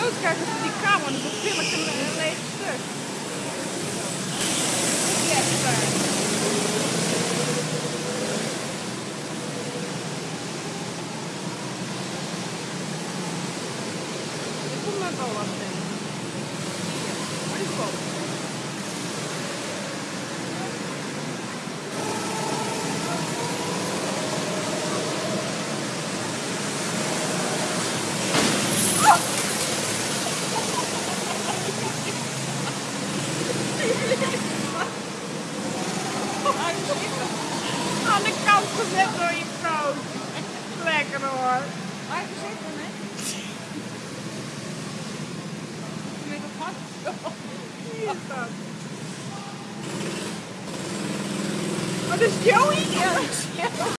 Doodkijken op die kamer, dan film ik een, een leeg stuk. Ik kom net al wat in. Waar is Bob? Aan de kant gezet door je vrouw. Lekker hoor. Waar zitten, hè? Met het hart. Wie is dat? Oh, dat is Joey? Ja, Joey.